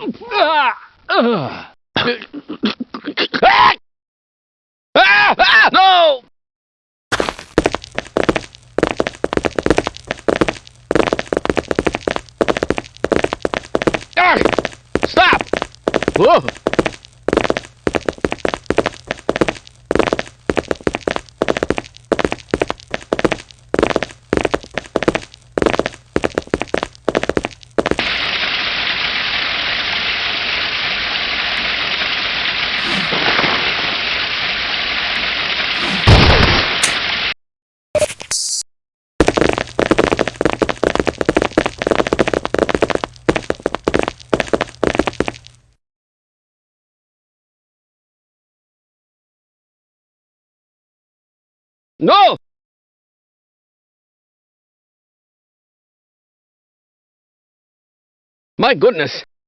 Ah! Ah! Ah! Ah! Ah! No! Ah! Stop! Whoa! No! My goodness!